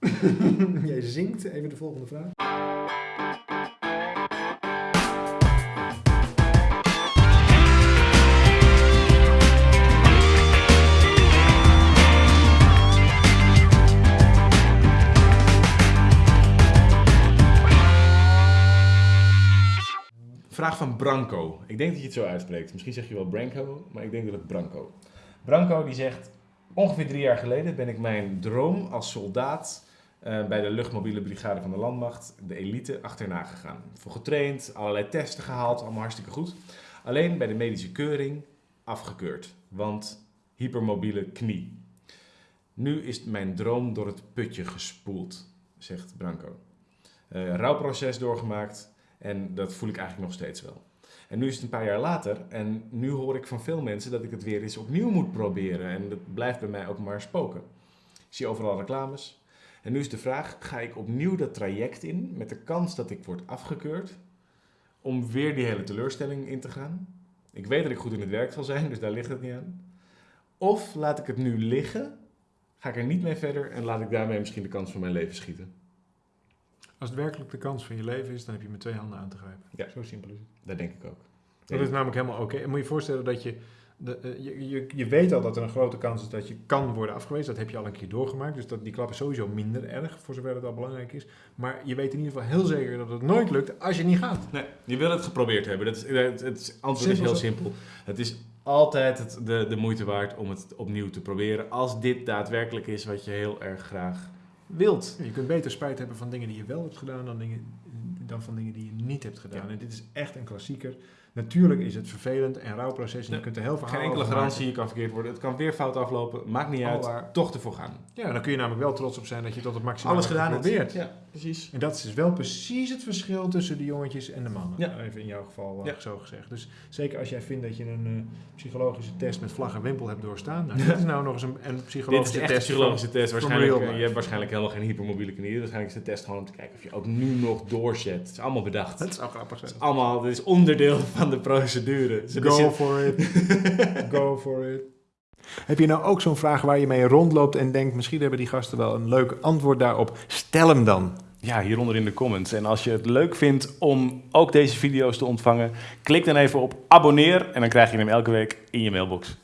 Jij zingt even de volgende vraag. Vraag van Branko. Ik denk dat je het zo uitspreekt. Misschien zeg je wel Branko, maar ik denk dat het Branko. Branko die zegt... Ongeveer drie jaar geleden ben ik mijn droom als soldaat... eh, bij de luchtmobiele brigade van de landmacht, de elite, achterna gegaan. Voor getraind, allerlei testen gehaald, allemaal hartstikke goed. Alleen bij de medische keuring afgekeurd, want hypermobiele knie. Nu is mijn droom door het putje gespoeld, zegt Branko. Eh rouwproces doorgemaakt en dat voel ik eigenlijk nog steeds wel. En nu is het een paar jaar later en nu hoor ik van veel mensen dat ik het weer eens opnieuw moet proberen. En dat blijft bij mij ook maar spoken. Ik zie overal reclames. En nu is de vraag, ga ik opnieuw dat traject in met de kans dat ik word afgekeurd om weer die hele teleurstelling in te gaan? Ik weet dat ik goed in het werk zal zijn, dus daar ligt het niet aan. Of laat ik het nu liggen, ga ik er niet mee verder en laat ik daarmee misschien de kans van mijn leven schieten. Als het werkelijk de kans van je leven is, dan heb je met twee handen aan te grijpen. Ja. Zo simpel is het. Dat denk ik ook. Dat is namelijk helemaal oké. En moet je je voorstellen dat je, de, eh, je, je... Je weet al dat er een grote kans is dat je kan worden afgewezen. Dat heb je al een keer doorgemaakt. Dus dat, die klap is sowieso minder erg, voor zover het al belangrijk is. Maar je weet in ieder geval heel zeker dat het nooit lukt als je niet gaat. Nee, je wil het geprobeerd hebben. Dat is, het, het antwoord is heel zo. simpel. Het is altijd het, de, de moeite waard om het opnieuw te proberen. Als dit daadwerkelijk is wat je heel erg graag wilt. Je kunt beter spijt hebben van dingen die je wel hebt gedaan dan, dingen, dan van dingen die je niet hebt gedaan. Ja. En dit is echt een klassieker. Natuurlijk is het vervelend en rouwproces en je kunt er heel veel Geen enkele garantie, je kan verkeerd worden. Het kan weer fout aflopen. Maakt niet uit. Alwaar. Toch ervoor gaan. Ja, dan kun je namelijk wel trots op zijn dat je tot het maximum Alles hebt gedaan hebt. geprobeerd. Ja, precies. En dat is dus wel precies het verschil tussen de jongetjes en de mannen. Ja. Even in jouw geval uh, Ja. zo gezegd. Dus zeker als jij vindt dat je een eh, psychologische test met vlag en wimpel hebt doorstaan. Nou, dit is nou nog eens een, een Dit psychologische is echt een test. psychologische test. Waarschijnlijk, eh, je hebt waarschijnlijk helemaal geen hypermobiele knieën. Waarschijnlijk is de test gewoon om te kijken of je ook nu nog doorzet. Het is allemaal bedacht. Dat zou grappig zijn. Het is allemaal, dit is onderdeel van de procedure. Go zit- for it. Go for it. Heb je nou ook zo'n vraag waar je mee rondloopt en denkt... misschien hebben die gasten wel een leuk antwoord daarop? Stel hem dan. Ja, hieronder in de comments. En als je het leuk vindt om ook deze video's te ontvangen, klik dan even op abonneer en dan krijg je hem elke week in je mailbox.